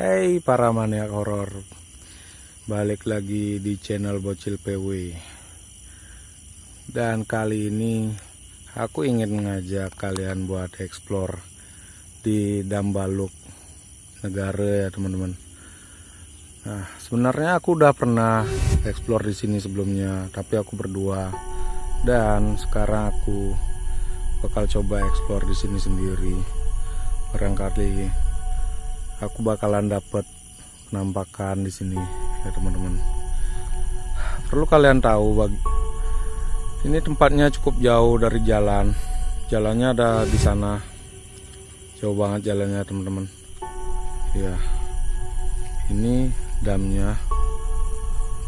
Hai para maniak horor. Balik lagi di channel Bocil PW Dan kali ini Aku ingin mengajak kalian buat explore Di Dambaluk Negara ya teman-teman. Nah sebenarnya aku udah pernah explore di sini sebelumnya Tapi aku berdua. Dan sekarang aku bakal coba explore di sini sendiri. Barangkali aku bakalan dapat penampakan di sini ya teman-teman. Perlu kalian tahu bagi ini tempatnya cukup jauh dari jalan. Jalannya ada di sana. Jauh banget jalannya teman-teman. Ya ini damnya.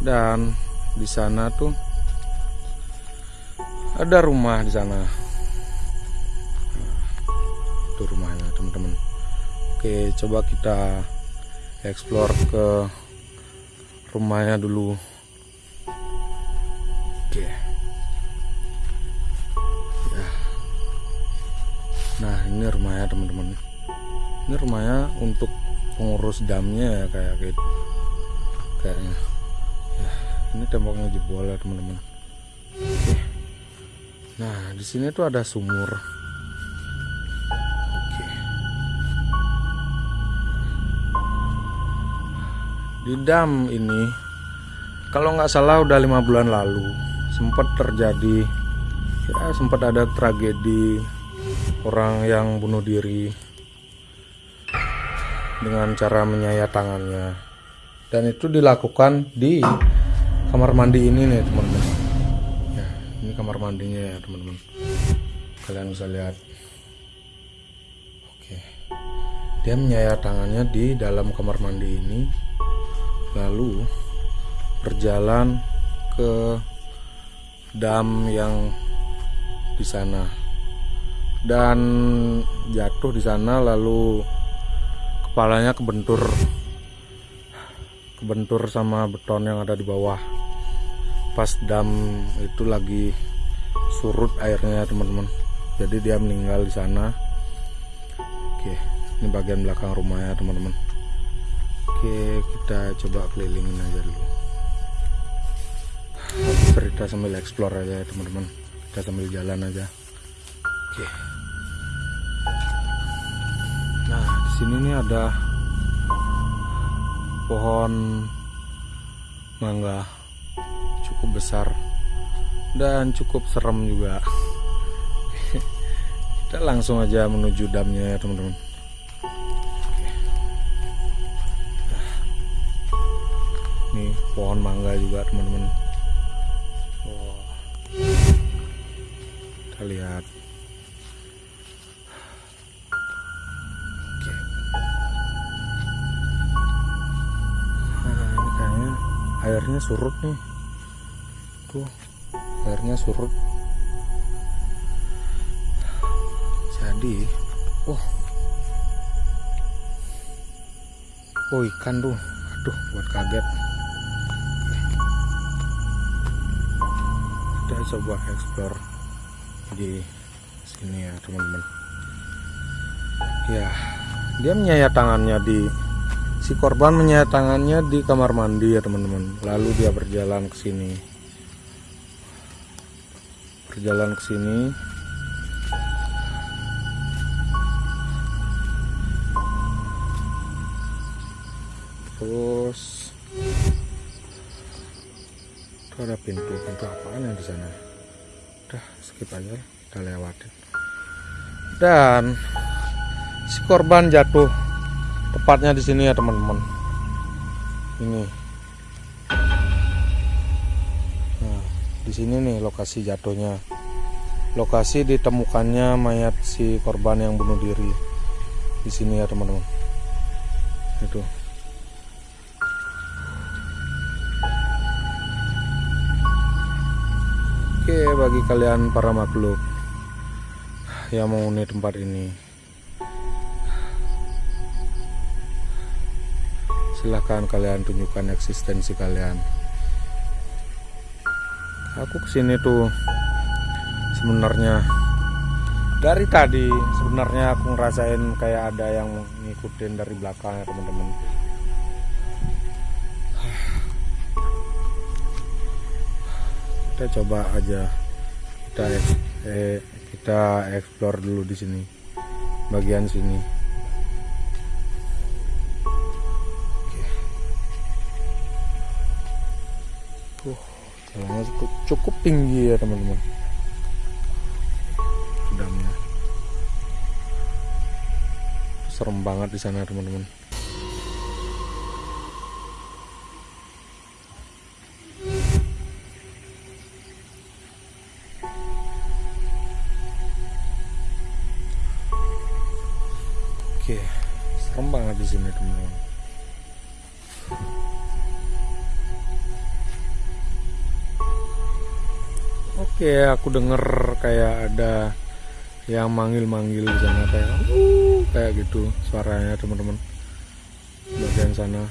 Dan di sana tuh ada rumah di sana. Nah, itu rumahnya teman-teman Oke coba kita explore ke rumahnya dulu. Oke. Ya. Nah ini rumahnya teman-teman. Ini rumahnya untuk pengurus damnya ya kayak gitu. Kayaknya. Ya, Ini temboknya jebol ya teman-teman. Nah di sini tuh ada sumur di dam ini kalau nggak salah udah lima bulan lalu sempat terjadi ya sempat ada tragedi orang yang bunuh diri dengan cara menyayat tangannya. Dan itu dilakukan di kamar mandi ini nih teman-teman. Ya ini kamar mandinya ya teman-teman. Kalian bisa lihat. Oke. Dia menyayat tangannya di dalam kamar mandi ini lalu berjalan ke dam yang di sana. Dan jatuh di sana lalu kepalanya kebentur. Kebentur sama beton yang ada di bawah. Pas dam itu lagi surut airnya teman-teman. Jadi dia meninggal di sana. Oke ini bagian belakang rumahnya teman-teman Oke kita coba kelilingin aja dulu. Cerita sambil explore aja ya teman-teman. Kita sambil jalan aja. Oke. Nah di sini nih ada pohon mangga. Cukup besar dan cukup serem juga. Kita langsung aja menuju damnya ya teman-teman pohon mangga juga teman-teman. Oh. kita lihat. Oke. Nah, ini kayaknya airnya surut nih. Tuh airnya surut. Jadi oh. Oh ikan tuh. Aduh buat kaget kita coba explore di sini ya teman-teman. Ya dia menyayat tangannya di si korban menyayat tangannya di kamar mandi ya teman-teman. Lalu dia berjalan ke sini. Berjalan ke sini itu ada pintu pintu apaan yang di sana? Udah skip aja lewatin. Dan si korban jatuh tepatnya di sini ya teman-teman. Ini. Nah di sini nih lokasi jatuhnya. Lokasi ditemukannya mayat si korban yang bunuh diri. Di sini ya teman-teman. Itu Bagi kalian para makhluk yang menghuni tempat ini silahkan kalian tunjukkan eksistensi kalian. Aku ke sini tuh sebenarnya dari tadi sebenarnya aku ngerasain kayak ada yang ngikutin dari belakang ya teman-teman kita coba aja. Kita eh, kita explore dulu di sini. Bagian sini. Oke. Uh, jalannya cukup, cukup tinggi ya teman-teman. Sudamnya serem banget di sana teman-teman serem banget di sini teman-teman. Oke, aku denger kayak ada yang manggil-manggil di sana kayak kayak gitu suaranya teman-teman. Bagian sana.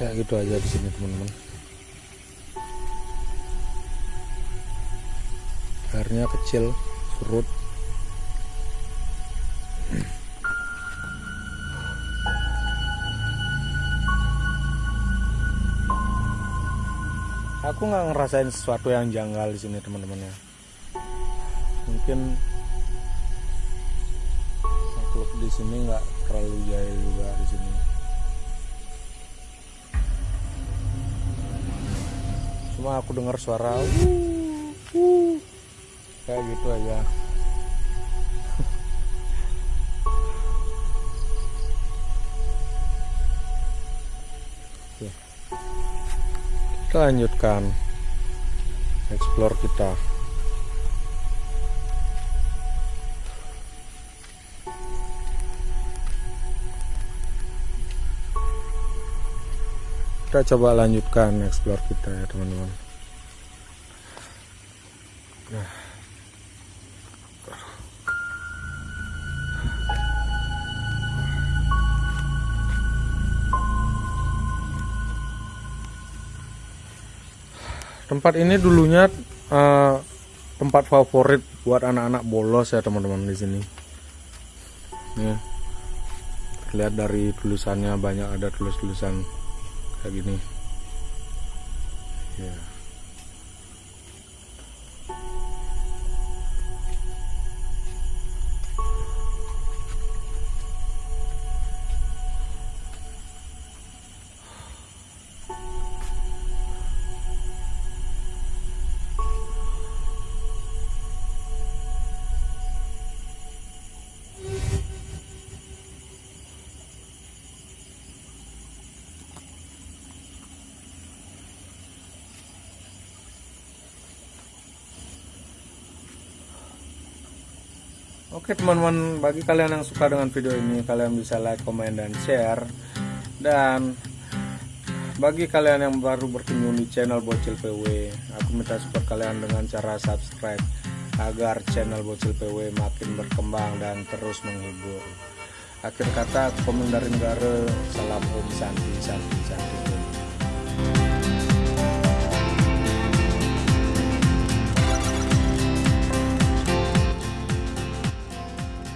Kayak gitu aja di sini teman-teman. Airnya kecil, surut. Aku nggak ngerasain sesuatu yang janggal di sini teman-teman ya mungkin makhluk di sini nggak terlalu jahil juga di sini cuma aku dengar suara wuh, wuh, kayak gitu aja. Kita lanjutkan. Explore kita kita coba lanjutkan explore kita ya teman-teman. Tempat ini dulunya uh, tempat favorit buat anak-anak bolos ya teman-teman di sini. Lihat dari tulisannya banyak ada tulis-tulisan kayak gini. Ya Oke teman-teman, bagi kalian yang suka dengan video ini, kalian bisa like, komen, dan share. Dan bagi kalian yang baru berkunjung di channel Bocil PW, aku minta support kalian dengan cara subscribe agar channel Bocil PW makin berkembang dan terus menghibur. Akhir kata, aku dari negara, salam om santi santi santi.